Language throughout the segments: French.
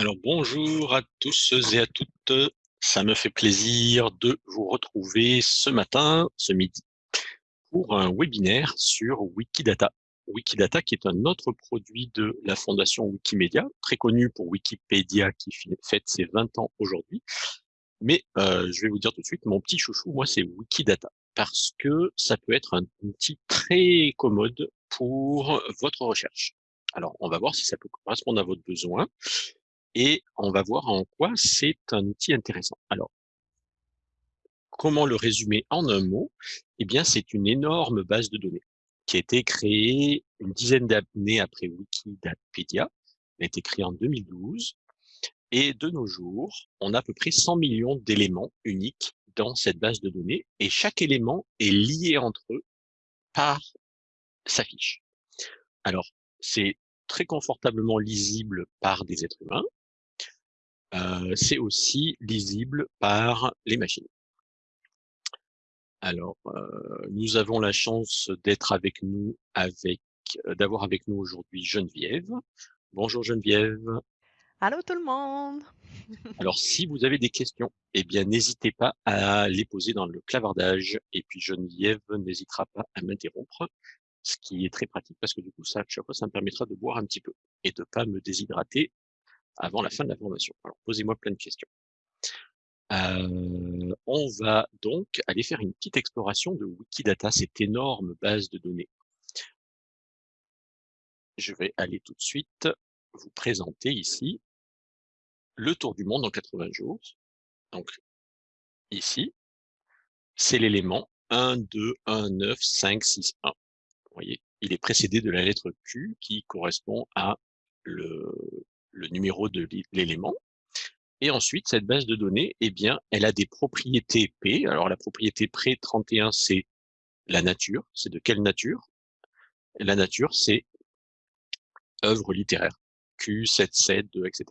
Alors bonjour à tous et à toutes, ça me fait plaisir de vous retrouver ce matin, ce midi, pour un webinaire sur Wikidata. Wikidata qui est un autre produit de la fondation Wikimedia, très connu pour Wikipédia qui fête ses 20 ans aujourd'hui. Mais euh, je vais vous dire tout de suite, mon petit chouchou, moi c'est Wikidata, parce que ça peut être un outil très commode pour votre recherche. Alors, on va voir si ça peut correspondre à votre besoin et on va voir en quoi c'est un outil intéressant. Alors, comment le résumer en un mot? Eh bien, c'est une énorme base de données qui a été créée une dizaine d'années après Wikidata. Elle a été créée en 2012. Et de nos jours, on a à peu près 100 millions d'éléments uniques dans cette base de données et chaque élément est lié entre eux par sa fiche. Alors, c'est très confortablement lisible par des êtres humains, euh, c'est aussi lisible par les machines. Alors, euh, nous avons la chance d'être avec nous, avec d'avoir avec nous aujourd'hui Geneviève. Bonjour Geneviève. Allô tout le monde. Alors, si vous avez des questions, eh bien, n'hésitez pas à les poser dans le clavardage. Et puis Geneviève n'hésitera pas à m'interrompre, ce qui est très pratique parce que du coup, ça, chaque fois, ça me permettra de boire un petit peu et de pas me déshydrater avant la fin de la formation. Alors, posez-moi plein de questions. Euh, on va donc aller faire une petite exploration de Wikidata, cette énorme base de données. Je vais aller tout de suite vous présenter ici le tour du monde en 80 jours. Donc, ici, c'est l'élément 1, 2, 1, 9, 5, 6, 1. Vous voyez, il est précédé de la lettre Q qui correspond à le, le numéro de l'élément. Et ensuite, cette base de données, eh bien, elle a des propriétés P. Alors, la propriété pré 31, c'est la nature. C'est de quelle nature? La nature, c'est œuvre littéraire. Q, 7, 7, 2, etc.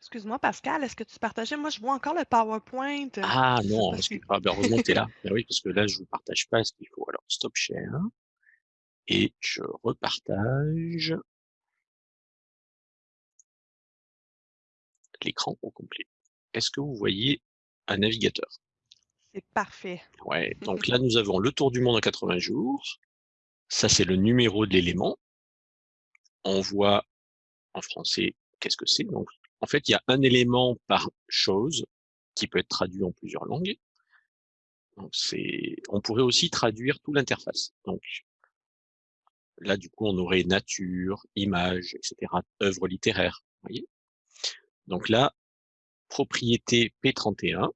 Excuse-moi, Pascal, est-ce que tu partageais? Moi, je vois encore le PowerPoint. euh, Ah non, parce que, ah, ben, heureusement que tu es là. Ben oui, parce que là, je vous partage pas ce qu'il faut. Alors, stop share. Et je repartage l'écran au complet. Est-ce que vous voyez un navigateur? C'est parfait. Ouais, donc là, nous avons le tour du monde en 80 jours. Ça, c'est le numéro de l'élément. On voit en français qu'est-ce que c'est. Donc, en fait, il y a un élément par chose qui peut être traduit en plusieurs langues. Donc, c'est, on pourrait aussi traduire tout l'interface. Donc, là, du coup, on aurait nature, image, etc., œuvre littéraire. Vous voyez? Donc là, propriété P31,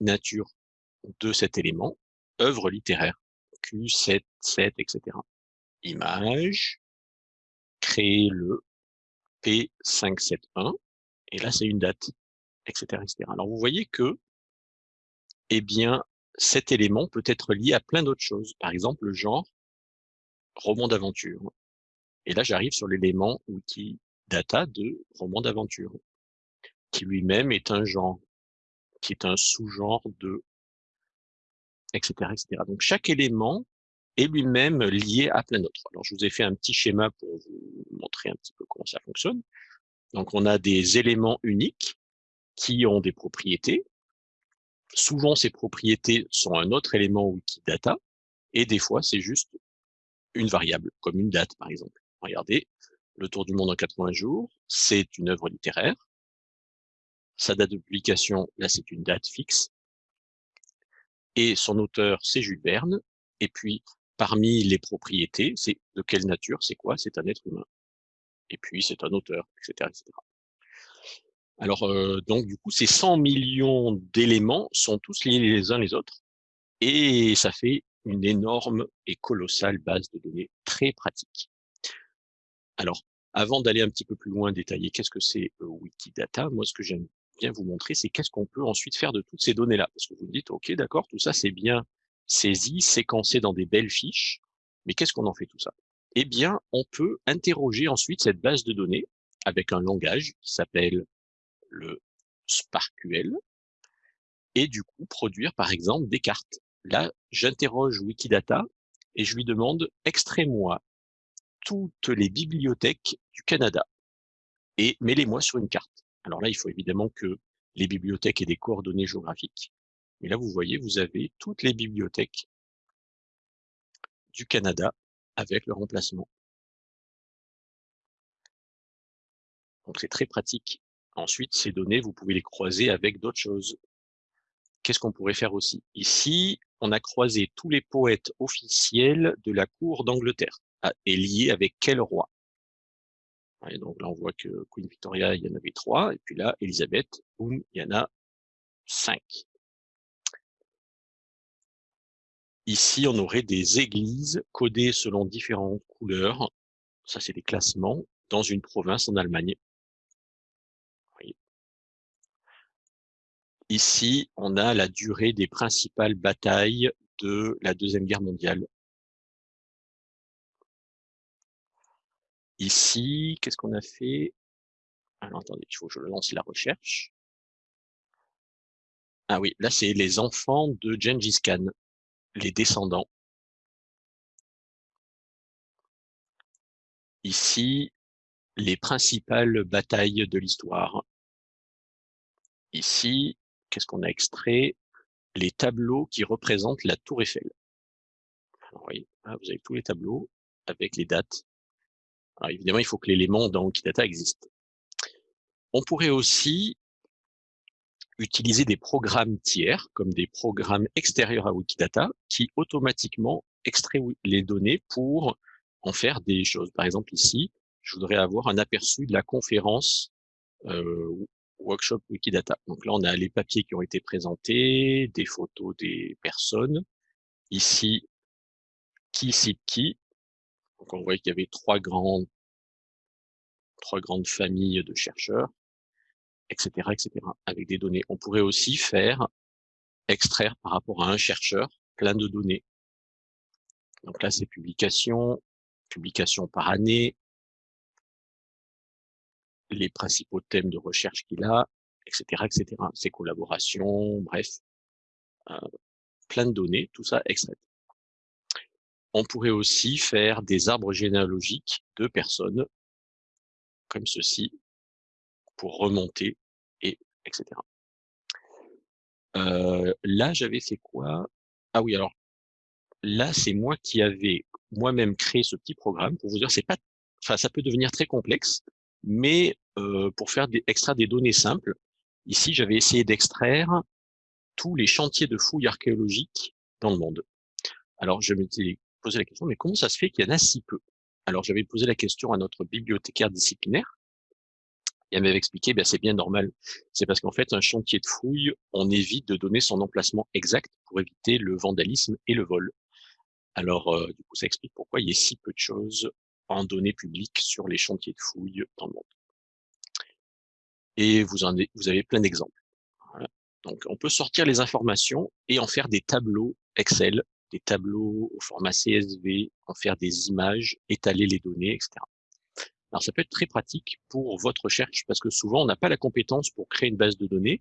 nature de cet élément, œuvre littéraire, Q7, 7, etc. Image, créer le P571, et là c'est une date, etc., etc. Alors vous voyez que, eh bien, cet élément peut être lié à plein d'autres choses. Par exemple, le genre roman d'aventure. Et là, j'arrive sur l'élément Wikidata de roman d'aventure, qui lui-même est un genre, qui est un sous-genre de, etc., etc. Donc chaque élément est lui-même lié à plein d'autres. Alors je vous ai fait un petit schéma pour vous montrer un petit peu comment ça fonctionne. Donc on a des éléments uniques qui ont des propriétés. Souvent ces propriétés sont un autre élément Wikidata, et des fois c'est juste une variable, comme une date par exemple. Regardez, le tour du monde en 80 jours, c'est une œuvre littéraire. Sa date de publication, là c'est une date fixe. Et son auteur, c'est Jules Verne. Et puis, parmi les propriétés, c'est de quelle nature, c'est quoi C'est un être humain. Et puis, c'est un auteur, etc. etc. Alors, euh, donc, du coup, ces 100 millions d'éléments sont tous liés les uns les autres. Et ça fait une énorme et colossale base de données très pratique. Alors, avant d'aller un petit peu plus loin détailler qu'est-ce que c'est euh, Wikidata, moi, ce que j'aime bien vous montrer, c'est qu'est-ce qu'on peut ensuite faire de toutes ces données-là. Parce que vous me dites, OK, d'accord, tout ça, c'est bien saisi, séquencé dans des belles fiches, mais qu'est-ce qu'on en fait tout ça? Eh bien, on peut interroger ensuite cette base de données avec un langage qui s'appelle le SparkQL, et du coup produire par exemple des cartes. Là, j'interroge Wikidata et je lui demande extrais-moi toutes les bibliothèques du Canada et mets-les-moi sur une carte. Alors là, il faut évidemment que les bibliothèques aient des coordonnées géographiques. Mais là, vous voyez, vous avez toutes les bibliothèques du Canada avec leur emplacement. Donc c'est très pratique. Ensuite, ces données, vous pouvez les croiser avec d'autres choses. Qu'est-ce qu'on pourrait faire aussi? Ici, on a croisé tous les poètes officiels de la cour d'Angleterre et liés avec quel roi? Donc là, on voit que Queen Victoria, il y en avait trois, et puis là, Elisabeth, il y en a cinq. Ici, on aurait des églises codées selon différentes couleurs. Ça, c'est des classements dans une province en Allemagne. Ici, on a la durée des principales batailles de la Deuxième Guerre mondiale. Ici, qu'est-ce qu'on a fait? Alors, attendez, il faut que je lance la recherche. Ah oui, là, c'est les enfants de Gengis Khan, les descendants. Ici, les principales batailles de l'histoire. Ici, qu'est-ce qu'on a extrait? Les tableaux qui représentent la tour Eiffel. Alors, vous avez tous les tableaux avec les dates. Évidemment, il faut que l'élément dans Wikidata existe. On pourrait aussi utiliser des programmes tiers, comme des programmes extérieurs à Wikidata, qui automatiquement extraient les données pour en faire des choses. Par exemple, ici, je voudrais avoir un aperçu de la conférence euh, workshop Wikidata. Donc là, on a les papiers qui ont été présentés, des photos des personnes. Ici, qui cite qui. Donc on voit qu'il y avait trois grandes, trois grandes familles de chercheurs, etc., etc., avec des données. On pourrait aussi faire extraire par rapport à un chercheur plein de données. Donc là, c'est publication, publication par année, les principaux thèmes de recherche qu'il a, etc., etc., ses collaborations, bref, euh, plein de données, tout ça extrait. On pourrait aussi faire des arbres généalogiques de personnes, comme ceci, pour remonter, et etc. Euh, là, j'avais fait quoi? Ah oui, alors là, c'est moi qui avais moi-même créé ce petit programme pour vous dire, c'est pas, enfin, ça peut devenir très complexe, mais euh, pour faire des, extraire des données simples, ici, j'avais essayé d'extraire tous les chantiers de fouilles archéologiques dans le monde. Alors, je m'étais poser la question, mais comment ça se fait qu'il y en a si peu? Alors j'avais posé la question à notre bibliothécaire disciplinaire, et elle m'avait expliqué, ben, c'est bien normal. C'est parce qu'en fait, un chantier de fouille, on évite de donner son emplacement exact pour éviter le vandalisme et le vol. Alors, euh, du coup, ça explique pourquoi il y a si peu de choses en données publiques sur les chantiers de fouille dans le monde. Et vous, en avez plein d'exemples. Donc, on peut sortir les informations et en faire des tableaux Excel des tableaux au format CSV, en faire des images, étaler les données, etc. Alors ça peut être très pratique pour votre recherche parce que souvent on n'a pas la compétence pour créer une base de données,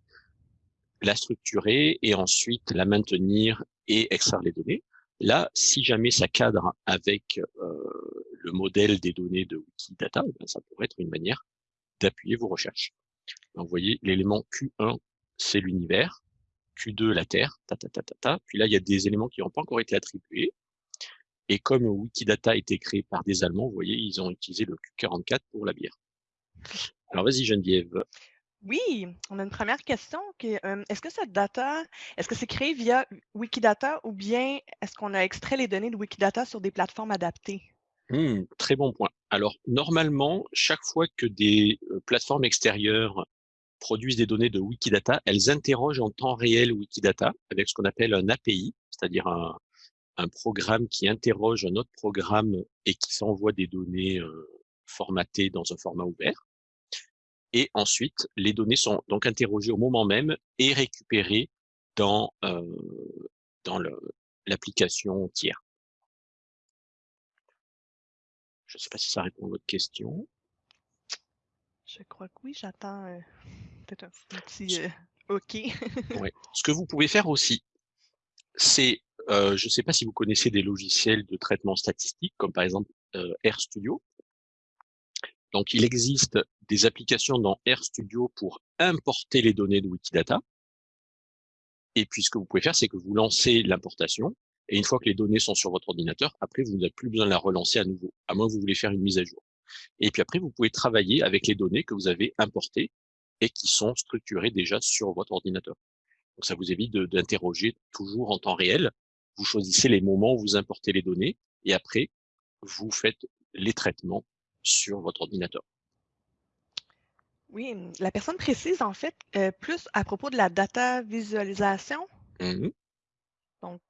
la structurer et ensuite la maintenir et extraire les données. Là, si jamais ça cadre avec euh, le modèle des données de Wikidata, eh ça pourrait être une manière d'appuyer vos recherches. Donc, vous voyez, l'élément Q1, c'est l'univers. Q2 la Terre, ta, ta, ta, ta, ta. Puis là, il y a des éléments qui n'ont pas encore été attribués. Et comme Wikidata a été créé par des Allemands, vous voyez, ils ont utilisé le Q44 pour la bière. Alors vas-y Geneviève. Oui, on a une première question. Euh, est-ce que cette data, est-ce que c'est créé via Wikidata ou bien est-ce qu'on a extrait les données de Wikidata sur des plateformes adaptées? Hmm, très bon point. Alors, normalement, chaque fois que des euh, plateformes extérieures produisent des données de Wikidata, elles interrogent en temps réel Wikidata avec ce qu'on appelle un API, c'est-à-dire un, programme qui interroge un autre programme et qui s'envoie des données euh, formatées dans un format ouvert. Et ensuite, les données sont donc interrogées au moment même et récupérées dans, euh, dans l'application tiers. Je ne sais pas si ça répond à votre question. Je crois que oui, j'attends euh, peut-être un petit euh, OK. ouais. Ce que vous pouvez faire aussi, c'est, euh, je ne sais pas si vous connaissez des logiciels de traitement statistique, comme par exemple RStudio. Donc, il existe des applications dans RStudio pour importer les données de Wikidata. Et puis, ce que vous pouvez faire, c'est que vous lancez l'importation. Et une fois que les données sont sur votre ordinateur, après, vous n'avez plus besoin de la relancer à nouveau, à moins que vous voulez faire une mise à jour. Et puis après, vous pouvez travailler avec les données que vous avez importées et qui sont structurées déjà sur votre ordinateur. Donc, ça vous évite d'interroger toujours en temps réel. Vous choisissez les moments où vous importez les données et après, vous faites les traitements sur votre ordinateur. Oui, la personne précise en fait euh, plus à propos de la data visualisation. Mmh Donc,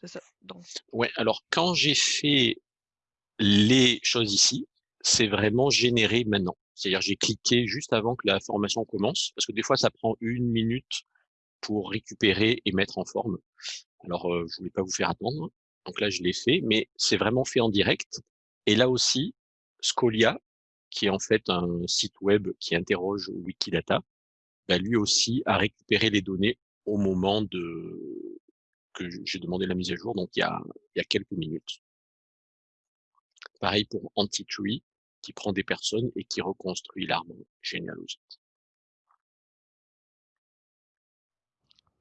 c'est ça. Donc... Ouais, alors quand j'ai fait les choses ici, c'est vraiment généré maintenant. C'est-à-dire j'ai cliqué juste avant que la formation commence, parce que des fois ça prend une minute pour récupérer et mettre en forme. Alors euh, je voulais pas vous faire attendre, donc là je l'ai fait, mais c'est vraiment fait en direct. Et là aussi, Scolia, qui est en fait un site web qui interroge Wikidata, bah, lui aussi a récupéré les données au moment de que j'ai demandé la mise à jour, donc il y a, il y a quelques minutes. Pareil pour Antitree, qui prend des personnes et qui reconstruit l'arbre généalogique.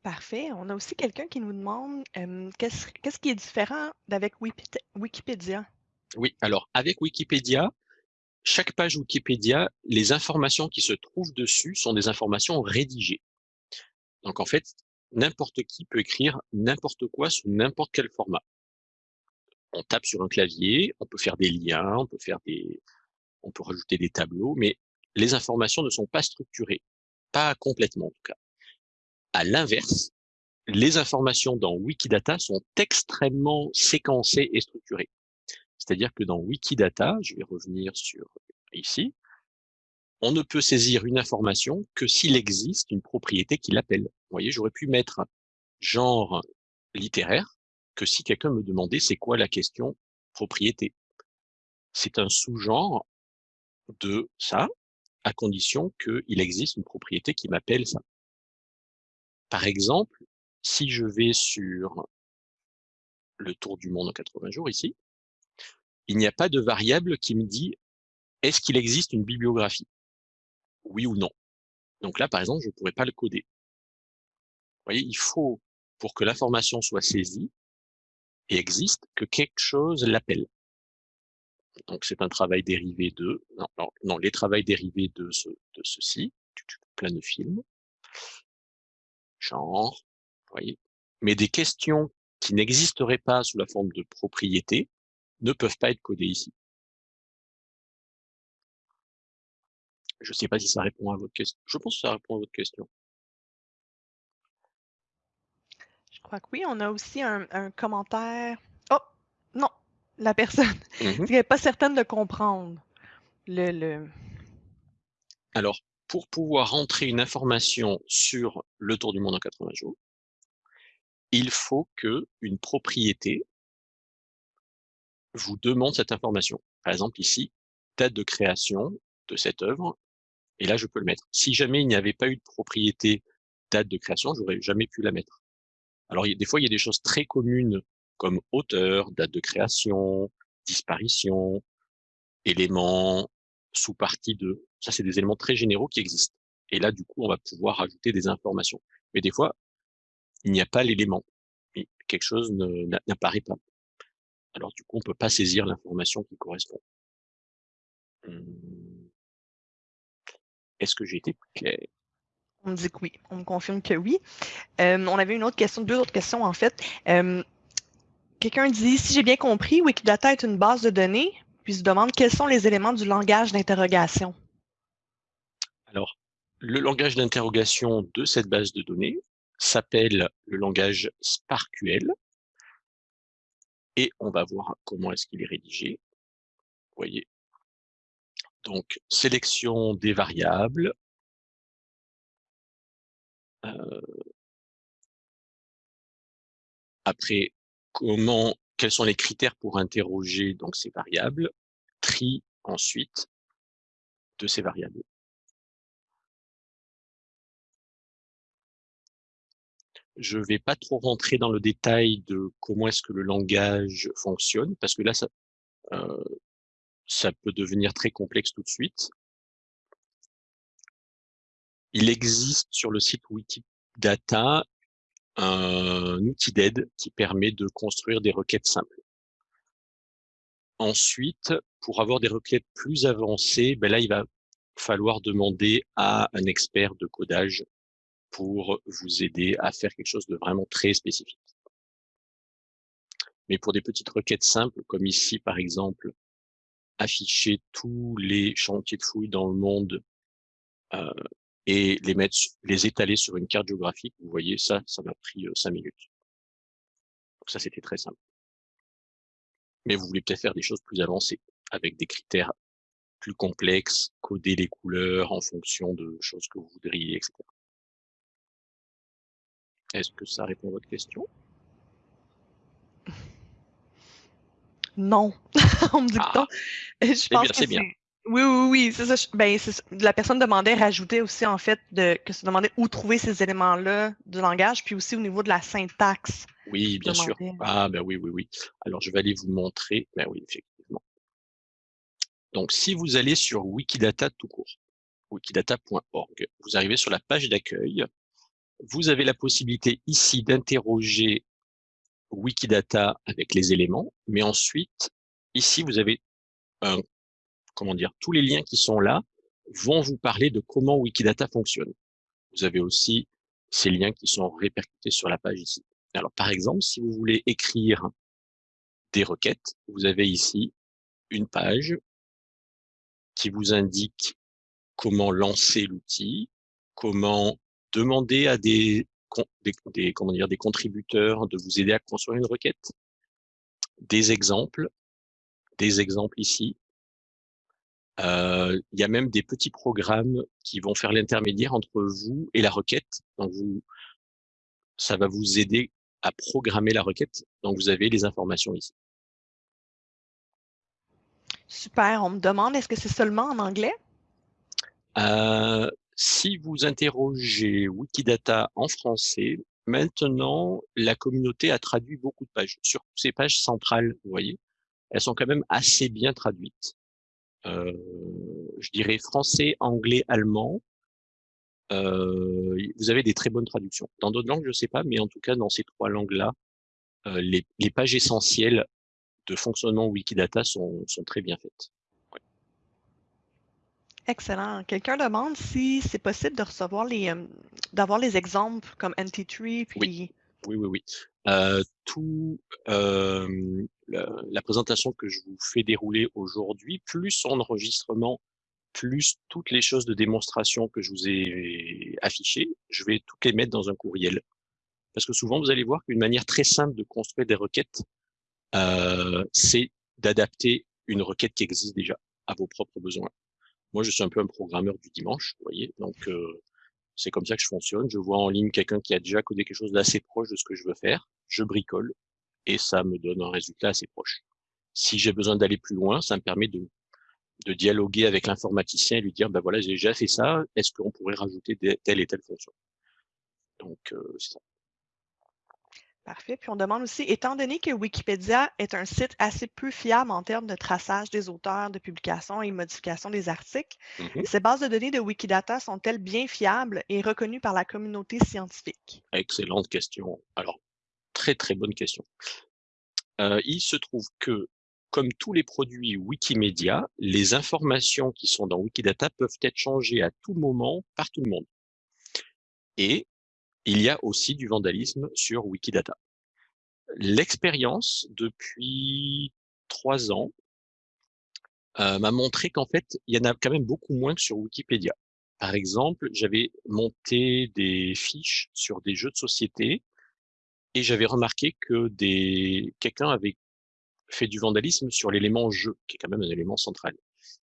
Parfait. On a aussi quelqu'un qui nous demande qu'est-ce qui est différent d'avec Wikipédia? Oui, alors avec Wikipédia, chaque page Wikipédia, les informations qui se trouvent dessus sont des informations rédigées. Donc en fait, n'importe qui peut écrire n'importe quoi sous n'importe quel format. On tape sur un clavier, on peut faire des liens, on peut faire des, on peut rajouter des tableaux, mais les informations ne sont pas structurées, pas complètement en tout cas. À l'inverse, les informations dans Wikidata sont extrêmement séquencées et structurées. C'est-à-dire que dans Wikidata, je vais revenir sur ici, on ne peut saisir une information que s'il existe une propriété qui l'appelle. Vous voyez, j'aurais pu mettre genre littéraire que si quelqu'un me demandait c'est quoi la question propriété. C'est un sous-genre de ça, à condition qu'il existe une propriété qui m'appelle ça. Par exemple, si je vais sur le tour du monde en 80 jours ici, il n'y a pas de variable qui me dit est-ce qu'il existe une bibliographie? Oui ou non. Donc là, par exemple, je ne pourrais pas le coder. Vous voyez, il faut, pour que l'information soit saisie et existe, que quelque chose l'appelle. Donc c'est un travail dérivé de, non, non, les travails dérivés de, ce, de ceci, plein de films, genre, vous voyez, mais des questions qui n'existeraient pas sous la forme de propriété ne peuvent pas être codées ici. Je ne sais pas si ça répond à votre question. Je pense que ça répond à votre question. Je crois que oui. On a aussi un, commentaire. La personne mmh n'est pas certaine de comprendre le, le... Alors, pour pouvoir rentrer une information sur le tour du monde en 80 jours, il faut que une propriété vous demande cette information. Par exemple, ici, date de création de cette œuvre, et là, je peux le mettre. Si jamais il n'y avait pas eu de propriété date de création, j'aurais jamais pu la mettre. Alors, des fois, il y a des choses très communes comme auteur, date de création, disparition, éléments, sous-partie de. Ça, c'est des éléments très généraux qui existent. Et là, du coup, on va pouvoir ajouter des informations. Mais des fois, il n'y a pas l'élément. Quelque chose n'apparaît pas. Alors, du coup, on peut pas saisir l'information qui correspond. Hum. Est-ce que j'ai été clair? On me dit que oui. On me confirme que oui. Euh, on avait une autre question, deux autres questions en fait. Euh, quelqu'un dit, si j'ai bien compris, Wikidata est une base de données, puis se demande quels sont les éléments du langage d'interrogation. Alors, le langage d'interrogation de cette base de données s'appelle le langage SparkQL. Et on va voir comment est-ce qu'il est rédigé. Vous voyez, donc, sélection des variables. Euh, après, comment, quels sont les critères pour interroger donc ces variables? Tri ensuite de ces variables. Je ne vais pas trop rentrer dans le détail de comment est-ce que le langage fonctionne, parce que là, ça, euh, ça peut devenir très complexe tout de suite. Il existe sur le site Wikidata un outil d'aide qui permet de construire des requêtes simples. Ensuite, pour avoir des requêtes plus avancées, ben là, il va falloir demander à un expert de codage pour vous aider à faire quelque chose de vraiment très spécifique. Mais pour des petites requêtes simples, comme ici, par exemple, afficher tous les chantiers de fouilles dans le monde euh, et les mettre, les étaler sur une carte géographique, vous voyez, ça, ça m'a pris euh, cinq minutes. Donc ça, c'était très simple. Mais vous voulez peut-être faire des choses plus avancées, avec des critères plus complexes, coder les couleurs en fonction de choses que vous voudriez, etc. Est-ce que ça répond à votre question? Non, on me. Ah. Je pense que c'est bien. Oui, oui, oui, c'est ça. Ben, la personne demandait, rajouter aussi, en fait, de, que se demandait où trouver ces éléments-là du langage, puis aussi au niveau de la syntaxe. Oui, bien sûr. Ah, ben oui, oui, oui. Alors, je vais aller vous montrer. Ben oui, effectivement. Donc, si vous allez sur Wikidata tout court, wikidata.org, vous arrivez sur la page d'accueil. Vous avez la possibilité ici d'interroger Wikidata avec les éléments, mais ensuite, ici, vous avez un comment dire, tous les liens qui sont là vont vous parler de comment Wikidata fonctionne. Vous avez aussi ces liens qui sont répercutés sur la page ici. Alors, par exemple, si vous voulez écrire des requêtes, vous avez ici une page qui vous indique comment lancer l'outil, comment demander à des, contributeurs de vous aider à construire une requête, des exemples, des exemples ici, euh, il y a même des petits programmes qui vont faire l'intermédiaire entre vous et la requête. Donc, vous, ça va vous aider à programmer la requête. Donc, vous avez les informations ici. Super. On me demande, est-ce que c'est seulement en anglais? Euh, si vous interrogez Wikidata en français, maintenant, la communauté a traduit beaucoup de pages. Sur ces pages centrales, vous voyez, elles sont quand même assez bien traduites. Euh, je dirais français, anglais, allemand. Euh, vous avez des très bonnes traductions. Dans d'autres langues, je ne sais pas, mais en tout cas, dans ces trois langues-là, euh, les, les, pages essentielles de fonctionnement Wikidata sont, sont très bien faites. Excellent. Quelqu'un demande si c'est possible de recevoir les, d'avoir les exemples comme NT3, puis oui. Oui, oui, oui. Tout la, présentation que je vous fais dérouler aujourd'hui, plus enregistrement, plus toutes les choses de démonstration que je vous ai affichées, je vais toutes les mettre dans un courriel. Parce que souvent, vous allez voir qu'une manière très simple de construire des requêtes, c'est d'adapter une requête qui existe déjà à vos propres besoins. Moi, je suis un peu un programmeur du dimanche, vous voyez, donc c'est comme ça que je fonctionne. Je vois en ligne quelqu'un qui a déjà codé quelque chose d'assez proche de ce que je veux faire. Je bricole et ça me donne un résultat assez proche. Si j'ai besoin d'aller plus loin, ça me permet de, dialoguer avec l'informaticien et lui dire, ben voilà, j'ai déjà fait ça, est-ce qu'on pourrait rajouter telle et telle fonction? Donc, euh, ça. Parfait. Puis on demande aussi, étant donné que Wikipédia est un site assez peu fiable en termes de traçage des auteurs, de publication et modification des articles, Mhm. ces bases de données de Wikidata sont-elles bien fiables et reconnues par la communauté scientifique? Excellente question. Alors, très très bonne question. Euh, il se trouve que, comme tous les produits Wikimedia, les informations qui sont dans Wikidata peuvent être changées à tout moment par tout le monde. Et il y a aussi du vandalisme sur Wikidata. L'expérience depuis trois ans euh, m'a montré qu'en fait, il y en a quand même beaucoup moins que sur Wikipédia. Par exemple, j'avais monté des fiches sur des jeux de société et j'avais remarqué que des quelqu'un avait fait du vandalisme sur l'élément jeu, qui est quand même un élément central.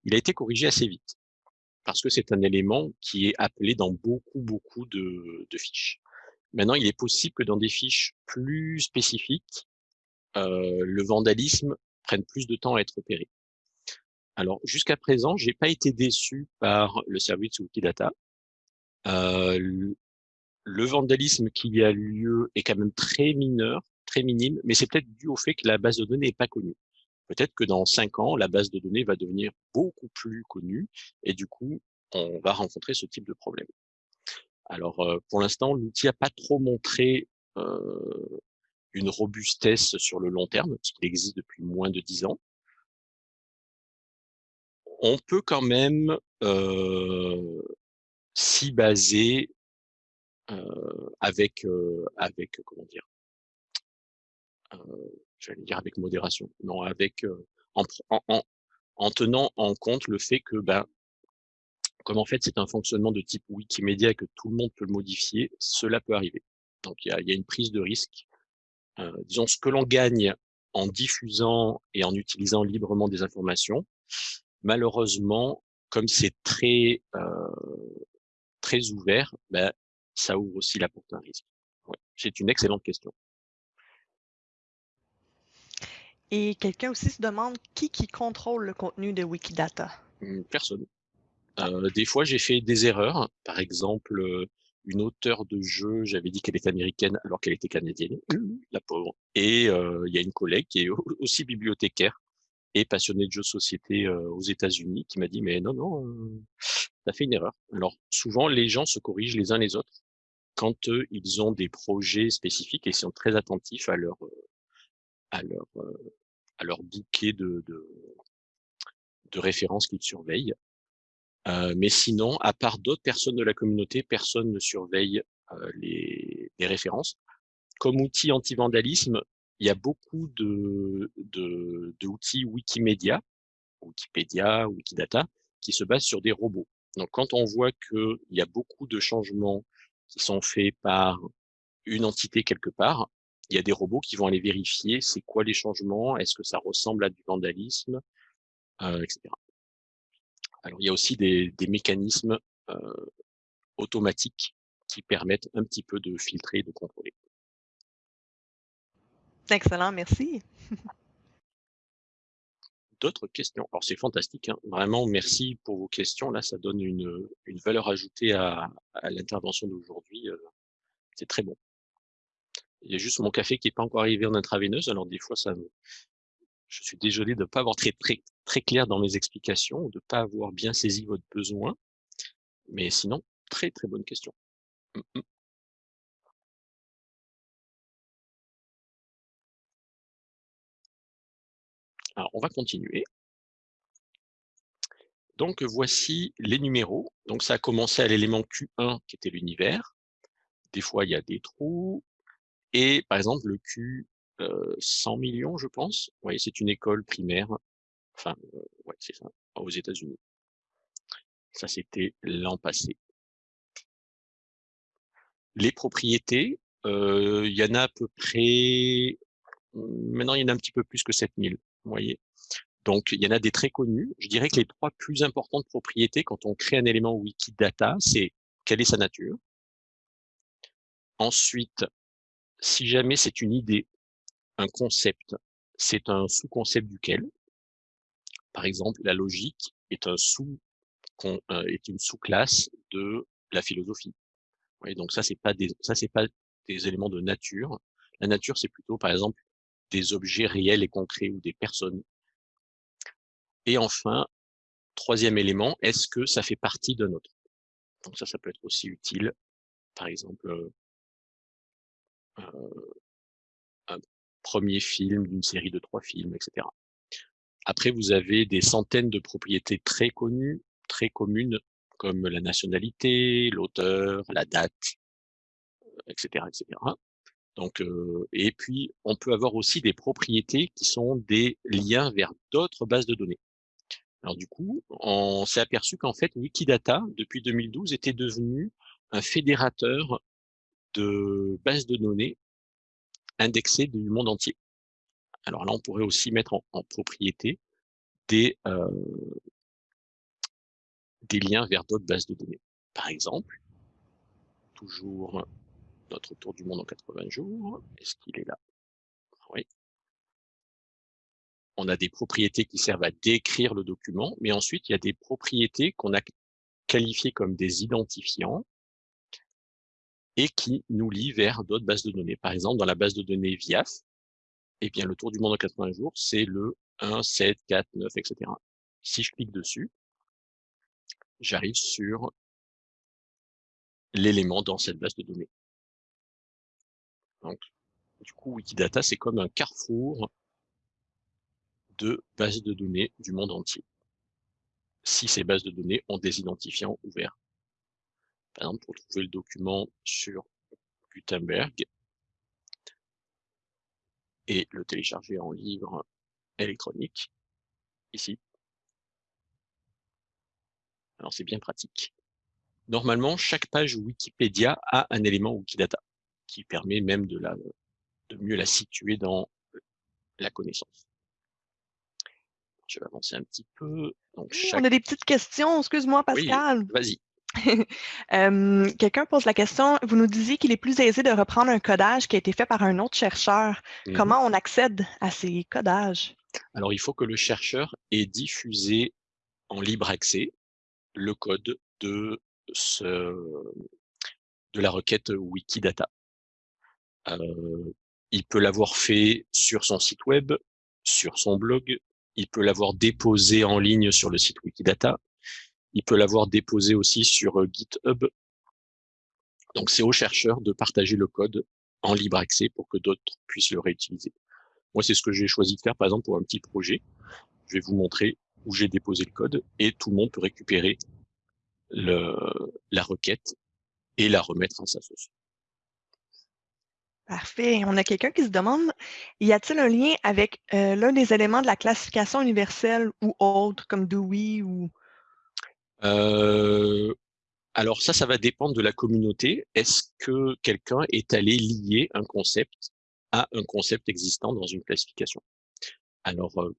Il a été corrigé assez vite parce que c'est un élément qui est appelé dans beaucoup, beaucoup de, de fiches. Maintenant, il est possible que dans des fiches plus spécifiques, euh, le vandalisme prenne plus de temps à être opéré. Alors, jusqu'à présent, j'ai pas été déçu par le service Wikidata. Euh, le, le vandalisme qui a lieu est quand même très mineur, très minime, mais c'est peut-être dû au fait que la base de données n'est pas connue. Peut-être que dans cinq ans, la base de données va devenir beaucoup plus connue et du coup, on va rencontrer ce type de problème. Alors, pour l'instant, l'outil n'a pas trop montré une robustesse sur le long terme, parce qu'il existe depuis moins de dix ans. On peut quand même s'y baser avec, avec, comment dire, j'allais dire avec modération, non, avec, en, en, tenant en compte le fait que, ben, comme en fait c'est un fonctionnement de type Wikimedia que tout le monde peut le modifier, cela peut arriver. Donc il y a, y a, une prise de risque. Euh, disons ce que l'on gagne en diffusant et en utilisant librement des informations, malheureusement, comme c'est très euh, très ouvert, ben, ça ouvre aussi la porte à un risque. Ouais, c'est une excellente question. Et quelqu'un aussi se demande qui qui contrôle le contenu de Wikidata? Mmh, personne. Euh, des fois, j'ai fait des erreurs. Par exemple, euh, une auteure de jeu, j'avais dit qu'elle était américaine alors qu'elle était canadienne, la pauvre. Et euh, il y a une collègue qui est aussi bibliothécaire et passionnée de jeux de société aux États-Unis qui m'a dit mais non non, tu as fait une erreur. Alors souvent les gens se corrigent les uns les autres quand ils ont des projets spécifiques et sont très attentifs à leur à leur à leur bouquet de, de, de références qu'ils surveillent. Mais sinon, à part d'autres personnes de la communauté, personne ne surveille euh, les, les, références. Comme outil anti-vandalisme, il y a beaucoup de, de, de, Wikimedia, Wikipédia, Wikidata, qui se basent sur des robots. Donc, quand on voit qu'il y a beaucoup de changements qui sont faits par une entité quelque part, il y a des robots qui vont aller vérifier c'est quoi les changements, est-ce que ça ressemble à du vandalisme, euh, etc. Alors, il y a aussi des, des mécanismes euh, automatiques qui permettent un petit peu de filtrer et de contrôler. Excellent, merci. D'autres questions? Alors, c'est fantastique, hein. vraiment, merci pour vos questions. Là, ça donne une, une valeur ajoutée à, à l'intervention d'aujourd'hui. C'est très bon. Il y a juste mon café qui n'est pas encore arrivé en intraveineuse, alors des fois, ça me, je suis désolé de ne pas avoir très, clair dans mes explications, de ne pas avoir bien saisi votre besoin. Mais sinon, très très bonne question. Mmh, mmh. Alors, on va continuer. Donc, voici les numéros. Donc, ça a commencé à l'élément Q1, qui était l'univers. Des fois, il y a des trous. Et par exemple, le Q 100 millions, je pense. C'est une école primaire. Enfin, ouais, c'est ça, aux États-Unis. Ça, c'était l'an passé. Les propriétés, il y en a à peu près. Maintenant, il y en a un petit peu plus que 7000. Vous. Donc, il y en a des très connus. Je dirais que les trois plus importantes propriétés quand on crée un élément Wikidata, c'est quelle est sa nature. Ensuite, si jamais c'est une idée, concept, c'est un sous-concept duquel, par exemple, la logique est un sous euh, est une sous-classe de la philosophie. donc ça c'est pas des pas des éléments de nature. La nature c'est plutôt par exemple des objets réels et concrets ou des personnes. Et enfin, troisième élément, est-ce que ça fait partie d'un autre? Donc ça, ça peut être aussi utile. Par exemple, euh, euh un premier film d'une série de trois films, etc. Après, vous avez des centaines de propriétés très connues, très communes, comme la nationalité, l'auteur, la date, etc., etc. Donc, euh, et puis, on peut avoir aussi des propriétés qui sont des liens vers d'autres bases de données. Alors du coup, on s'est aperçu qu'en fait, Wikidata, depuis 2012, était devenu un fédérateur de bases de données indexé du monde entier. Alors là, on pourrait aussi mettre en, propriété des, euh, des liens vers d'autres bases de données. Par exemple, toujours notre tour du monde en 80 jours. Est-ce qu'il est là? Oui. On a des propriétés qui servent à décrire le document, mais ensuite, il y a des propriétés qu'on a qualifiées comme des identifiants et qui nous lie vers d'autres bases de données. Par exemple, dans la base de données VIAF, eh bien, le tour du monde en 80 jours, c'est le 1, 7, 4, 9, etc. Si je clique dessus, j'arrive sur l'élément dans cette base de données. Donc, du coup, Wikidata, c'est comme un carrefour de bases de données du monde entier. Si ces bases de données ont des identifiants ouverts. Par exemple, pour trouver le document sur Gutenberg et le télécharger en livre électronique, ici. Alors c'est bien pratique. Normalement, chaque page Wikipédia a un élément Wikidata qui permet même de, la, de mieux la situer dans la connaissance. Je vais avancer un petit peu. Donc, On a des petites questions, excuse-moi Pascal. vas-y. Quelqu'un pose la question, vous nous disiez qu'il est plus aisé de reprendre un codage qui a été fait par un autre chercheur. Mmh Comment on accède à ces codages? Alors, il faut que le chercheur ait diffusé en libre accès le code de, ce, de la requête Wikidata. Euh, il peut l'avoir fait sur son site web, sur son blog, il peut l'avoir déposé en ligne sur le site Wikidata, il peut l'avoir déposé aussi sur euh, GitHub. Donc c'est aux chercheurs de partager le code en libre accès pour que d'autres puissent le réutiliser. Moi, c'est ce que j'ai choisi de faire, par exemple, pour un petit projet. Je vais vous montrer où j'ai déposé le code et tout le monde peut récupérer le, la requête et la remettre en sa sauce. Parfait. On a quelqu'un qui se demande, y a-t-il un lien avec euh, l'un des éléments de la classification universelle ou autre, comme Dewey ou... Euh, alors ça, ça va dépendre de la communauté. Est-ce que quelqu'un est allé lier un concept à un concept existant dans une classification? Alors, euh,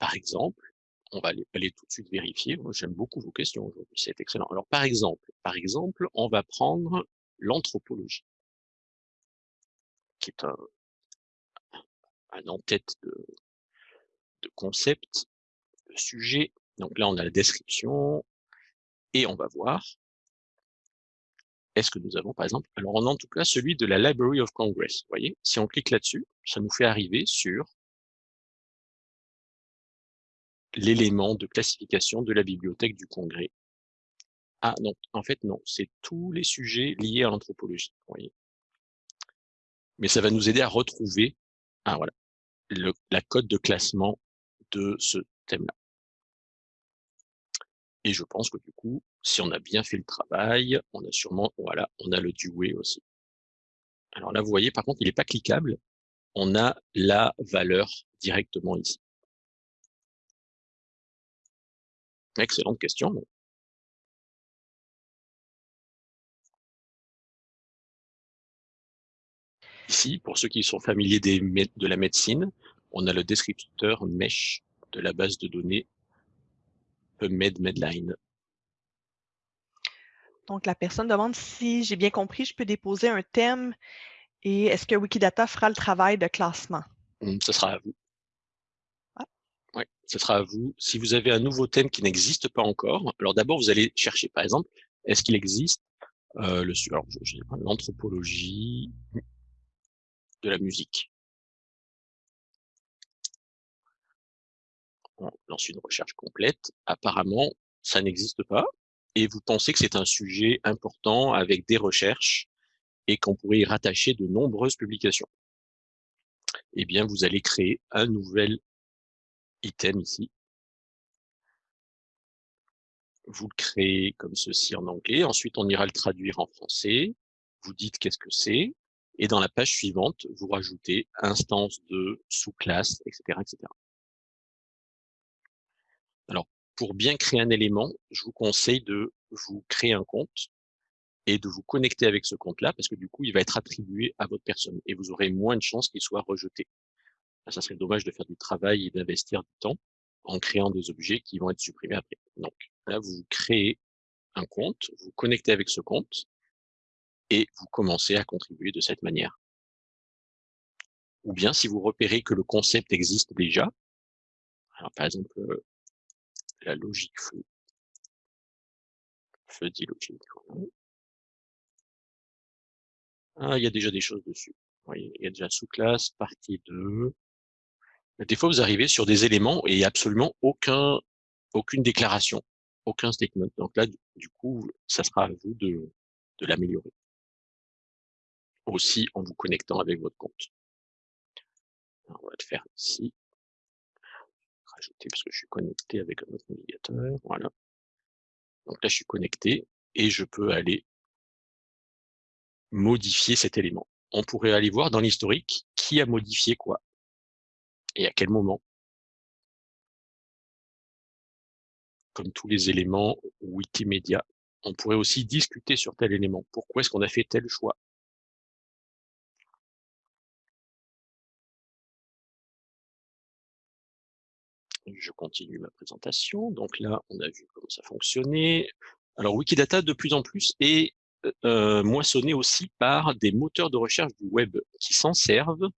par exemple, on va aller, tout de suite vérifier. J'aime beaucoup vos questions aujourd'hui, c'est excellent. Alors, par exemple, par exemple, on va prendre l'anthropologie qui est un, en-tête de, de concept, de sujet. Donc là, on a la description et on va voir est-ce que nous avons, par exemple, alors on a en tout cas celui de la Library of Congress. Vous voyez, si on clique là-dessus, ça nous fait arriver sur l'élément de classification de la bibliothèque du Congrès. Ah non, en fait non, c'est tous les sujets liés à l'anthropologie. Vous voyez mais ça va nous aider à retrouver ah, voilà, le, la code de classement de ce thème-là. Et je pense que du coup, si on a bien fait le travail, on a sûrement, voilà, on a le Dewey aussi. Alors là, vous voyez, par contre, il n'est pas cliquable. On a la valeur directement ici. Excellente question. Ici, pour ceux qui sont familiers de la médecine, on a le descripteur mesh de la base de données Donc, la personne demande si j'ai bien compris, je peux déposer un thème et est-ce que Wikidata fera le travail de classement? Hum, ce sera à vous. Ah. Oui, ce sera à vous. Si vous avez un nouveau thème qui n'existe pas encore, alors d'abord, vous allez chercher, par exemple, est-ce qu'il existe euh, l'anthropologie, de la musique. On lance une recherche complète. Apparemment, ça n'existe pas. Et vous pensez que c'est un sujet important avec des recherches et qu'on pourrait y rattacher de nombreuses publications. Eh bien, vous allez créer un nouvel item ici. Vous le créez comme ceci en anglais. Ensuite, on ira le traduire en français. Vous dites qu'est-ce que c'est. Et dans la page suivante, vous rajoutez instance de sous-classe, etc., etc. Alors, pour bien créer un élément, je vous conseille de vous créer un compte et de vous connecter avec ce compte-là, parce que du coup, il va être attribué à votre personne et vous aurez moins de chances qu'il soit rejeté. Ça serait dommage de faire du travail et d'investir du temps en créant des objets qui vont être supprimés après. Donc là, vous créez un compte, vous connectez avec ce compte, et vous commencez à contribuer de cette manière. Ou bien si vous repérez que le concept existe déjà, alors par exemple euh, la logique feu, feu dit logique. Ah, il y a déjà des choses dessus. Il y a déjà sous-classe, partie 2, Des fois, vous arrivez sur des éléments et absolument aucun, aucune déclaration, aucun statement. Donc là, du coup, ça sera à vous de, de l'améliorer. Aussi en vous connectant avec votre compte. on va le faire ici. Rajouter parce que je suis connecté avec un autre navigateur. Voilà. Donc là, je suis connecté et je peux aller modifier cet élément. On pourrait aller voir dans l'historique qui a modifié quoi et à quel moment. Comme tous les éléments Wikimedia, on pourrait aussi discuter sur tel élément. Pourquoi est-ce qu'on a fait tel choix? Je continue ma présentation. Donc là, on a vu comment ça fonctionnait. Alors Wikidata, de plus en plus, est euh, moissonné aussi par des moteurs de recherche du web qui s'en servent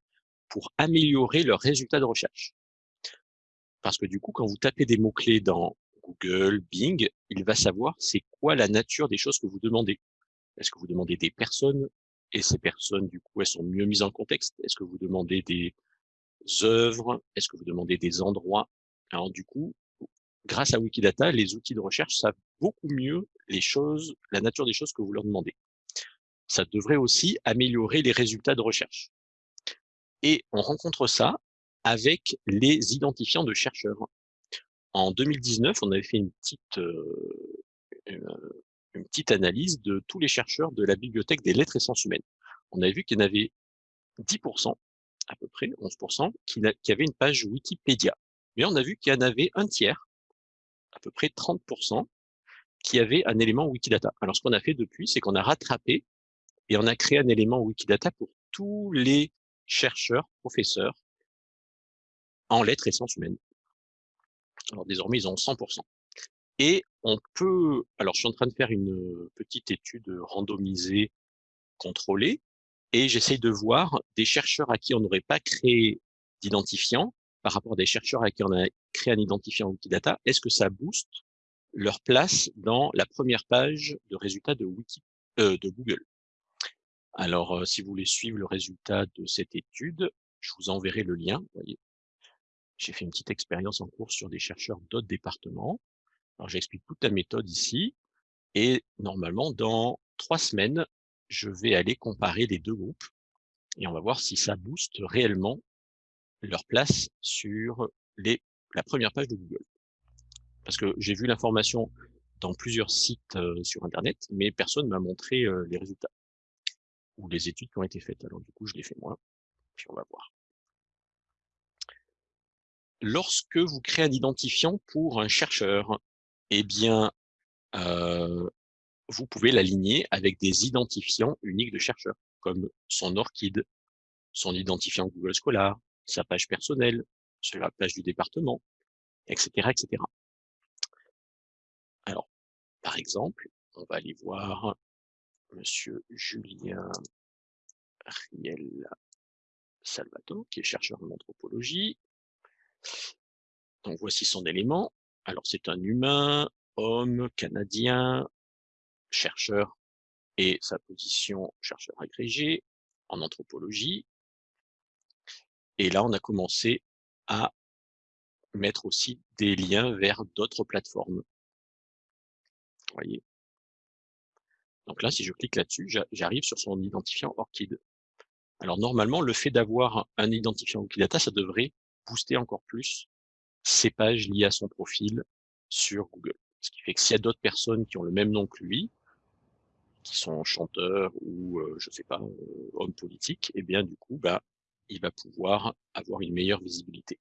pour améliorer leurs résultats de recherche. Parce que du coup, quand vous tapez des mots-clés dans Google, Bing, il va savoir c'est quoi la nature des choses que vous demandez. Est-ce que vous demandez des personnes? Et ces personnes, du coup, elles sont mieux mises en contexte? Est-ce que vous demandez des œuvres? Est-ce que vous demandez des endroits? Alors du coup, grâce à Wikidata, les outils de recherche savent beaucoup mieux les choses, la nature des choses que vous leur demandez. Ça devrait aussi améliorer les résultats de recherche. Et on rencontre ça avec les identifiants de chercheurs. En 2019, on avait fait une petite, euh, euh, une petite analyse de tous les chercheurs de la bibliothèque des lettres et sciences humaines. On avait vu qu'il y en avait 10%, à peu près 11%, qui, qui avaient une page Wikipédia. Mais on a vu qu'il y en avait un tiers, à peu près 30%, qui avaient un élément Wikidata. Alors, ce qu'on a fait depuis, c'est qu'on a rattrapé et on a créé un élément Wikidata pour tous les chercheurs, professeurs en lettres et sciences humaines. Alors désormais, ils ont 100%. Et on peut, alors je suis en train de faire une petite étude randomisée, contrôlée, et j'essaye de voir des chercheurs à qui on n'aurait pas créé d'identifiant par rapport à des chercheurs à qui on a créé un identifiant Wikidata, est-ce que ça booste leur place dans la première page de résultats de, euh, Google? Alors, euh, si vous voulez suivre le résultat de cette étude, je vous enverrai le lien. J'ai fait une petite expérience en cours sur des chercheurs d'autres départements. Alors, j'explique toute la méthode ici. Et normalement, dans trois semaines, je vais aller comparer les deux groupes et on va voir si ça booste réellement leur place sur les, la première page de Google. Parce que j'ai vu l'information dans plusieurs sites sur Internet, mais personne m'a montré les résultats ou les études qui ont été faites. Alors du coup, je l'ai fait moi, puis on va voir lorsque vous créez un identifiant pour un chercheur, eh bien, euh, vous pouvez l'aligner avec des identifiants uniques de chercheurs, comme son ORCID, son identifiant Google Scholar, sa page personnelle, sur la page du département, etc., etc. Alors, par exemple, on va aller voir Monsieur Julien Riel Salvato, qui est chercheur en anthropologie, donc voici son élément. Alors c'est un humain, homme, canadien, chercheur et sa position chercheur agrégé en anthropologie. Et là, on a commencé à mettre aussi des liens vers d'autres plateformes. voyez? Donc là, si je clique là-dessus, j'arrive sur son identifiant ORCID. Alors normalement, le fait d'avoir un identifiant Wikidata, ça devrait booster encore plus ses pages liées à son profil sur Google. Ce qui fait que s'il y a d'autres personnes qui ont le même nom que lui, qui sont chanteurs ou, euh, je sais pas, euh, hommes politiques, eh bien, du coup, bah, il va pouvoir avoir une meilleure visibilité.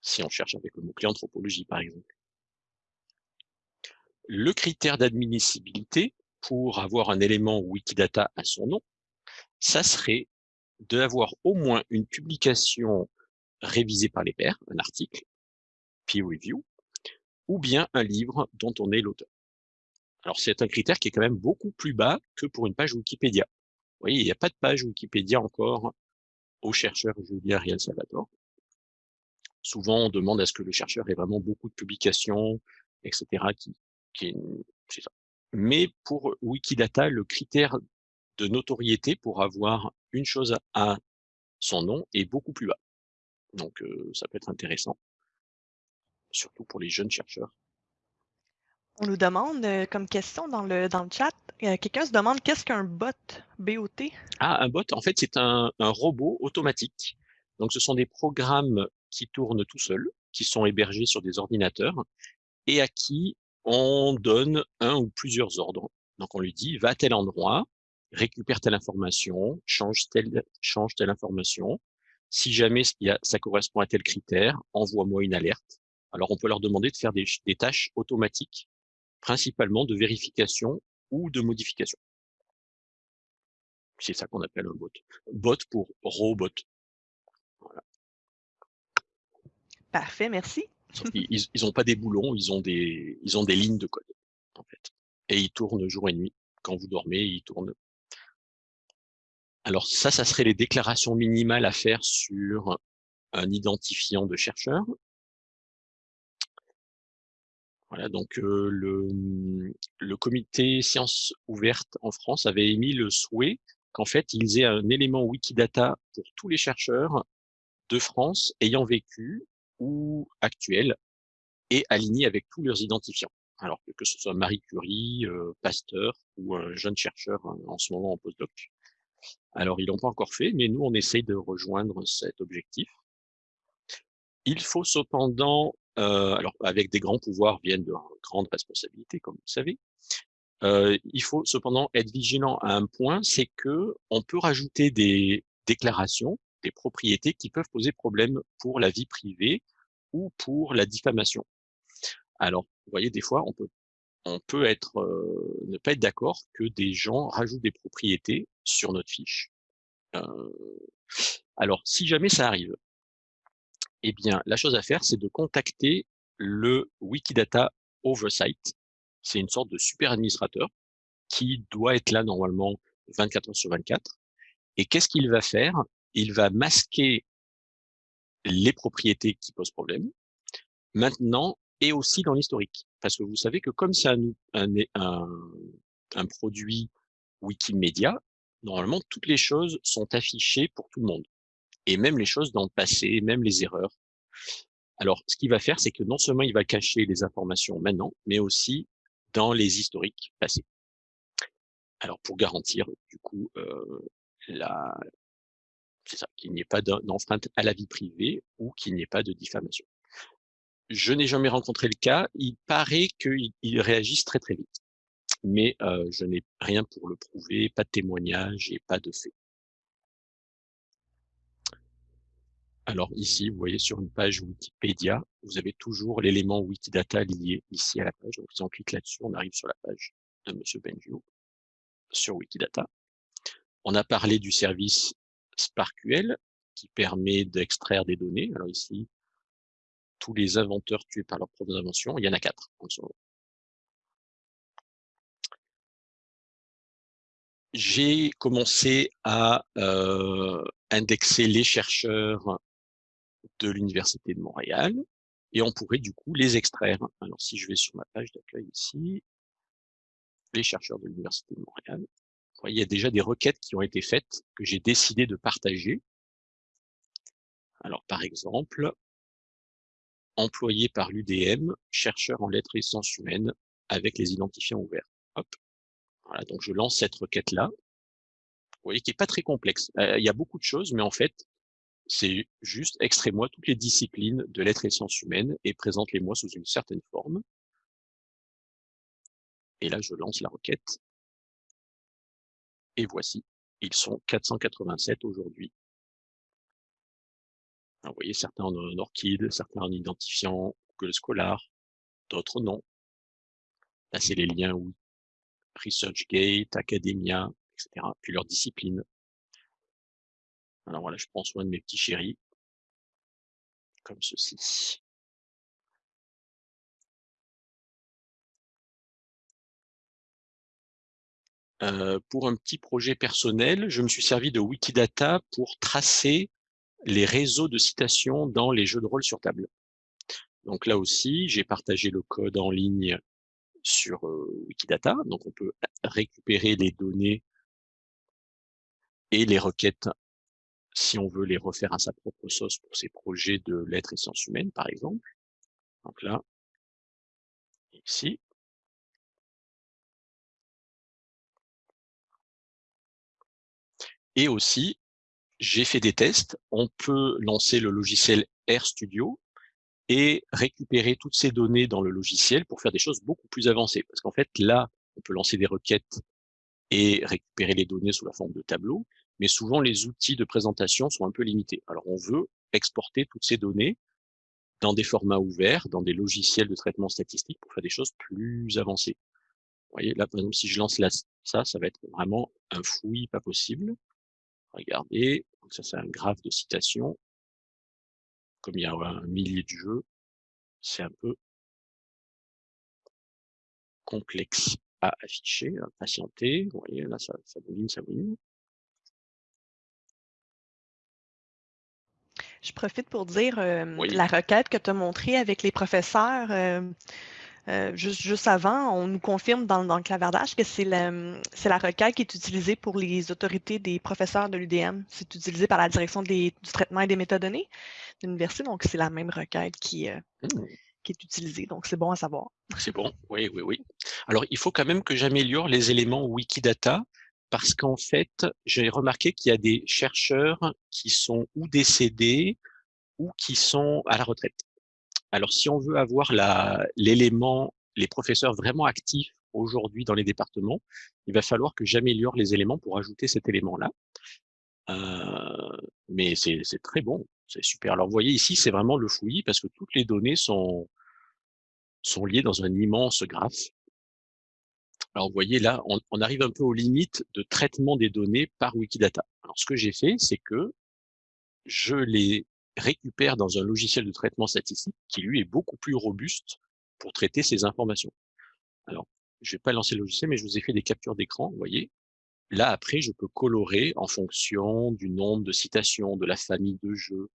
Si on cherche avec le mot-clé anthropologie, par exemple. Le critère d'admissibilité pour avoir un élément Wikidata à son nom, ça serait d'avoir au moins une publication révisée par les pairs, un article, peer review, ou bien un livre dont on est l'auteur. Alors c'est un critère qui est quand même beaucoup plus bas que pour une page Wikipédia. Vous voyez, il n'y a pas de page Wikipédia encore au chercheur Julien Riel Salvatore. Souvent, on demande à ce que le chercheur ait vraiment beaucoup de publications, etc. Qui, qui ça. Mais pour Wikidata, le critère de notoriété pour avoir une chose à son nom est beaucoup plus bas. Donc ça peut être intéressant, surtout pour les jeunes chercheurs. On nous demande comme question dans le, dans le chat, quelqu'un se demande qu'est-ce qu'un bot, BOT? Ah, un bot, en fait, c'est un, robot automatique. Donc, ce sont des programmes qui tournent tout seuls, qui sont hébergés sur des ordinateurs et à qui on donne un ou plusieurs ordres. Donc, on lui dit, va à tel endroit, récupère telle information, change telle, change telle information. Si jamais ça correspond à tel critère, envoie-moi une alerte. Alors, on peut leur demander de faire des tâches automatiques, principalement de vérification ou de modification. C'est ça qu'on appelle un bot. Bot pour robot. Voilà. Parfait, merci. Ils n'ont pas des boulons, ils ont des, ils ont des lignes de code, en fait. Et ils tournent jour et nuit. Quand vous dormez, ils tournent. Alors ça, ça serait les déclarations minimales à faire sur un identifiant de chercheur. Voilà, donc le, le comité sciences ouvertes en France avait émis le souhait qu'en fait, ils aient un élément Wikidata pour tous les chercheurs de France ayant vécu ou actuels et alignés avec tous leurs identifiants. Alors que, ce soit Marie Curie, Pasteur ou un jeune chercheur en ce moment en postdoc. Alors, ils l'ont pas encore fait, mais nous, on essaye de rejoindre cet objectif. Il faut cependant euh, alors, avec des grands pouvoirs viennent de grandes responsabilités, comme vous le savez. Euh, il faut cependant être vigilant à un point, c'est que on peut rajouter des déclarations, des propriétés qui peuvent poser problème pour la vie privée ou pour la diffamation. Alors, vous voyez, des fois, on peut, on peut être, euh, ne pas être d'accord que des gens rajoutent des propriétés sur notre fiche. alors, si jamais ça arrive, eh bien, la chose à faire, c'est de contacter le Wikidata Oversight. C'est une sorte de super administrateur qui doit être là normalement 24 heures sur 24. Et qu'est-ce qu'il va faire? Il va masquer les propriétés qui posent problème, maintenant et aussi dans l'historique. Parce que vous savez que comme c'est un, un, produit Wikimedia, normalement, toutes les choses sont affichées pour tout le monde et même les choses dans le passé, même les erreurs. Alors, ce qu'il va faire, c'est que non seulement il va cacher les informations maintenant, mais aussi dans les historiques passés. Alors, pour garantir, du coup, euh, ça, qu'il n'y ait pas d'enfreinte à la vie privée ou qu'il n'y ait pas de diffamation. Je n'ai jamais rencontré le cas. Il paraît qu'ils réagissent très très vite, mais euh, je n'ai rien pour le prouver, pas de témoignage et pas de fait. Alors ici, vous voyez sur une page Wikipédia, vous avez toujours l'élément Wikidata lié ici à la page. Donc si on clique là-dessus, on arrive sur la page de Monsieur Benjio sur Wikidata. On a parlé du service SparkQL qui permet d'extraire des données. Alors ici, tous les inventeurs tués par leurs propres inventions, il y en a quatre en ce moment. J'ai commencé à euh, indexer les chercheurs de l'Université de Montréal et on pourrait du coup les extraire. Alors si je vais sur ma page d'accueil ici, les chercheurs de l'Université de Montréal, il y a déjà des requêtes qui ont été faites que j'ai décidé de partager. Alors par exemple, employé par l'UDM, chercheur en lettres et sciences humaines avec les identifiants ouverts. Hop. Voilà, donc je lance cette requête-là. Vous voyez qui est pas très complexe. Euh, il y a beaucoup de choses, mais en fait, c'est juste extrait-moi toutes les disciplines de lettres et sciences humaines et présente-les-moi sous une certaine forme. Et là, je lance la requête. Et voici, ils sont 487 aujourd'hui. Vous voyez, certains en orchide, certains en identifiant Google Scholar, d'autres non. Là, c'est les liens où ResearchGate, Academia, etc. Puis leurs disciplines. Alors voilà, je prends soin de mes petits chéris. Comme ceci. Euh, pour un petit projet personnel, je me suis servi de Wikidata pour tracer les réseaux de citations dans les jeux de rôle sur table. Donc là aussi, j'ai partagé le code en ligne sur euh, Wikidata. Donc on peut récupérer les données et les requêtes si on veut les refaire à sa propre sauce pour ses projets de lettres et sciences humaines, par exemple. Donc là, ici. Et aussi, j'ai fait des tests. On peut lancer le logiciel RStudio et récupérer toutes ces données dans le logiciel pour faire des choses beaucoup plus avancées. Parce qu'en fait, là, on peut lancer des requêtes et récupérer les données sous la forme de tableaux, mais souvent les outils de présentation sont un peu limités. Alors on veut exporter toutes ces données dans des formats ouverts, dans des logiciels de traitement statistique pour faire des choses plus avancées. Vous voyez, là, par exemple, si je lance ça, ça va être vraiment un fouillis pas possible. Regardez, ça c'est un graphe de citation. Comme il y a un millier de jeux, c'est un peu complexe à afficher, à patienter. Vous voyez, là, ça, ça ça bouline. Je profite pour dire euh, Oui. la requête que tu as montrée avec les professeurs. euh, euh, juste, juste avant, on nous confirme dans, dans le clavardage que c'est la, la requête qui est utilisée pour les autorités des professeurs de l'UDM. C'est utilisé par la direction des- du traitement et des métadonnées de l'université, donc c'est la même requête qui, euh, Mmh. qui est utilisée. Donc c'est bon à savoir. C'est bon, oui, oui, oui. Alors, il faut quand même que j'améliore les éléments Wikidata parce qu'en fait, j'ai remarqué qu'il y a des chercheurs qui sont ou décédés ou qui sont à la retraite. Alors, si on veut avoir l'élément, les professeurs vraiment actifs aujourd'hui dans les départements, il va falloir que j'améliore les éléments pour ajouter cet élément-là. Euh, mais c'est très bon, c'est super. Alors, vous voyez ici, c'est vraiment le fouillis parce que toutes les données sont, sont liées dans un immense graphe. Alors, vous voyez là, on, arrive un peu aux limites de traitement des données par Wikidata. Alors, ce que j'ai fait, c'est que je les récupère dans un logiciel de traitement statistique qui, lui, est beaucoup plus robuste pour traiter ces informations. Alors, je vais pas lancer le logiciel, mais je vous ai fait des captures d'écran, vous voyez. Là, après, je peux colorer en fonction du nombre de citations, de la famille de jeux,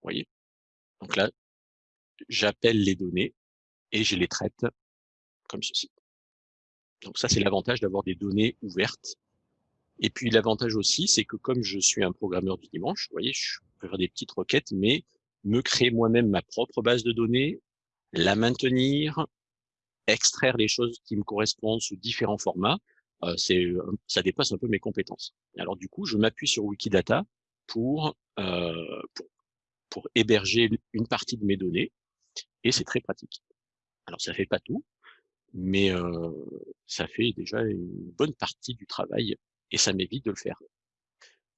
voyez. Donc là, j'appelle les données et je les traite comme ceci. Donc ça, c'est l'avantage d'avoir des données ouvertes. Et puis l'avantage aussi, c'est que comme je suis un programmeur du dimanche, vous voyez, je peux faire des petites requêtes, mais me créer moi-même ma propre base de données, la maintenir, extraire les choses qui me correspondent sous différents formats, euh, c'est, ça dépasse un peu mes compétences. Alors du coup, je m'appuie sur Wikidata pour, euh, pour, pour héberger une partie de mes données, et c'est très pratique. Alors ça fait pas tout, mais euh, ça fait déjà une bonne partie du travail et ça m'évite de le faire.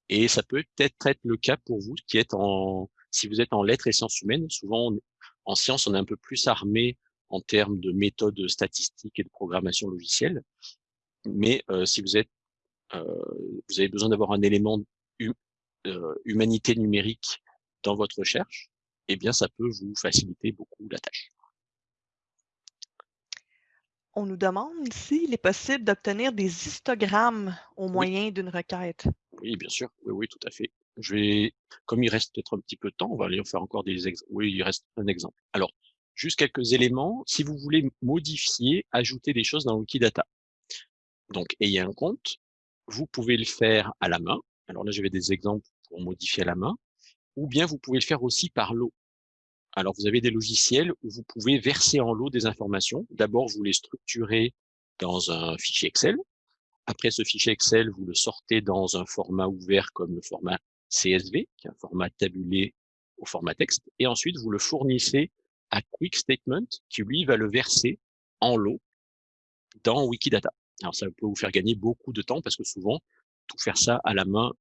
Et ça peut peut-être être le cas pour vous qui êtes en, si vous êtes en lettres et sciences humaines, souvent en sciences on est un peu plus armé en termes de méthodes statistiques et de programmation logicielle, mais euh, si vous êtes, vous avez besoin d'avoir un élément hu- humanité numérique dans votre recherche, eh bien ça peut vous faciliter beaucoup la tâche. On nous demande s'il est possible d'obtenir des histogrammes au Oui. moyen d'une requête. Oui, bien sûr. Oui, oui, tout à fait. Je vais, comme il reste peut-être un petit peu de temps, on va aller en faire encore des exemples. Oui, il reste un exemple. Alors, juste quelques éléments. Si vous voulez modifier, ajouter des choses dans Wikidata. Donc, ayez un compte. Vous pouvez le faire à la main. Alors là, j'avais des exemples pour modifier à la main. Ou bien vous pouvez le faire aussi par lot. Alors, vous avez des logiciels où vous pouvez verser en lot des informations. D'abord, vous les structurez dans un fichier Excel. Après ce fichier Excel, vous le sortez dans un format ouvert comme le format CSV, qui est un format tabulé au format texte. Et ensuite, vous le fournissez à Quick Statement, qui lui va le verser en lot dans Wikidata. Alors, ça peut vous faire gagner beaucoup de temps parce que souvent, tout faire ça à la main,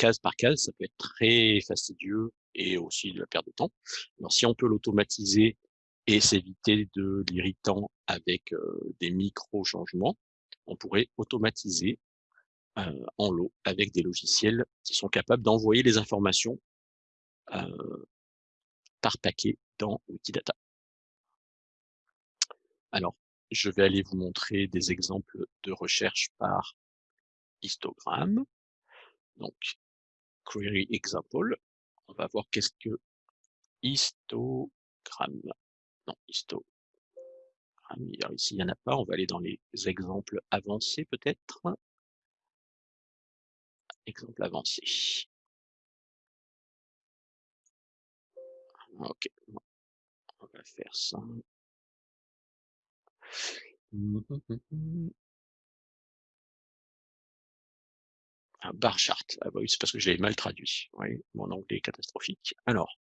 case par case, ça peut être très fastidieux et aussi de la perte de temps. Alors, si on peut l'automatiser et s'éviter de l'irritant avec des micro-changements, on pourrait automatiser en lot avec des logiciels qui sont capables d'envoyer les informations par paquet dans Wikidata. Alors, je vais aller vous montrer des exemples de recherche par histogramme. Donc, query example, on va voir qu'est-ce que histogramme. Non, histogramme, ici il n'y en a pas, on va aller dans les exemples avancés peut-être. Exemple avancé. Ok, on va faire ça. Hum, hum, hum, Un bar chart. Ah bah oui, c'est parce que je mal traduit. Oui, mon anglais est catastrophique. Alors,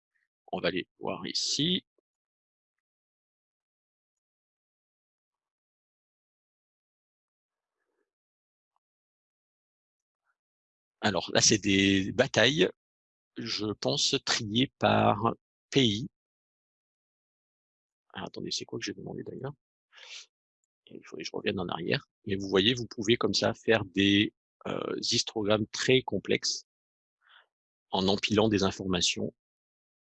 on va aller voir ici. Alors là, c'est des batailles, je pense triées par pays. Ah attendez, c'est quoi que j'ai demandé d'ailleurs? Il faudrait que je revienne en arrière. Et vous voyez, vous pouvez comme ça faire des, heu, histogrammes très complexes en empilant des informations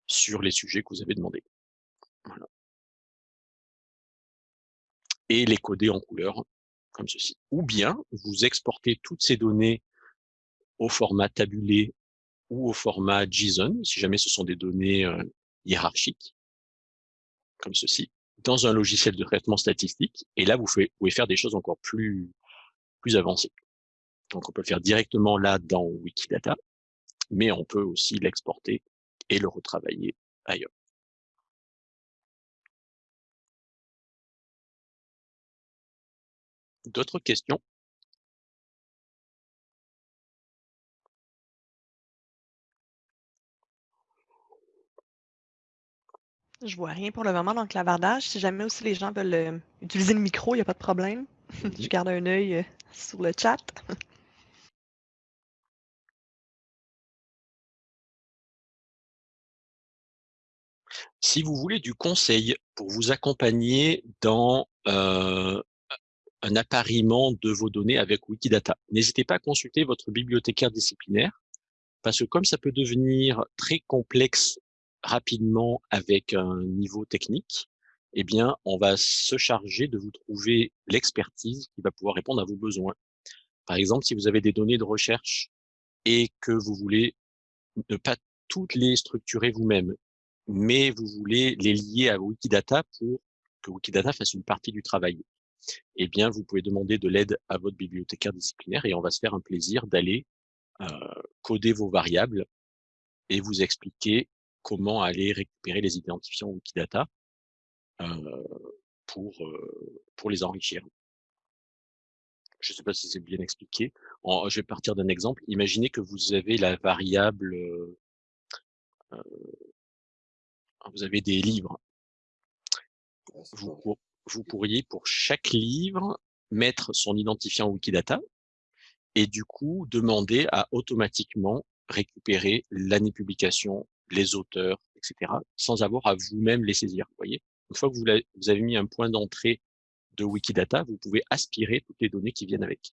sur les sujets que vous avez demandés. Et les coder en couleur, comme ceci. Ou bien, vous exportez toutes ces données au format tabulé ou au format JSON, si jamais ce sont des données, heu, hiérarchiques comme ceci, dans un logiciel de traitement statistique et là, vous pouvez faire des choses encore plus avancées. Donc on peut le faire directement là dans Wikidata, mais on peut aussi l'exporter et le retravailler ailleurs. D'autres questions? Je vois rien pour le moment dans le clavardage. Si jamais aussi les gens veulent, heu, utiliser le micro, il y a pas de problème. Je mh. garde un œil, heu, sur le chat. Si vous voulez du conseil pour vous accompagner dans, un appariement de vos données avec Wikidata, n'hésitez pas à consulter votre bibliothécaire disciplinaire, parce que comme ça peut devenir très complexe rapidement avec un niveau technique, eh bien, on va se charger de vous trouver l'expertise qui va pouvoir répondre à vos besoins. Par exemple, si vous avez des données de recherche et que vous voulez ne pas toutes les structurer vous-même, mais vous voulez les lier à Wikidata pour que Wikidata fasse une partie du travail, eh bien, vous pouvez demander de l'aide à votre bibliothécaire disciplinaire et on va se faire un plaisir d'aller, heu, coder vos variables et vous expliquer comment aller récupérer les identifiants Wikidata, heu, pour, heu, pour les enrichir. Je sais pas si c'est bien expliqué. Je vais partir d'un exemple. Imaginez que vous avez la variable, heu vous avez des livres. Vous ça. pour vous pourriez pour chaque livre mettre son identifiant Wikidata et du coup demander à automatiquement récupérer l'année de publication, les auteurs et cetera, sans avoir à vous-même les saisir, vous voyez? Une fois que vous avez mis un point d'entrée de Wikidata, vous pouvez aspirer toutes les données qui viennent avec.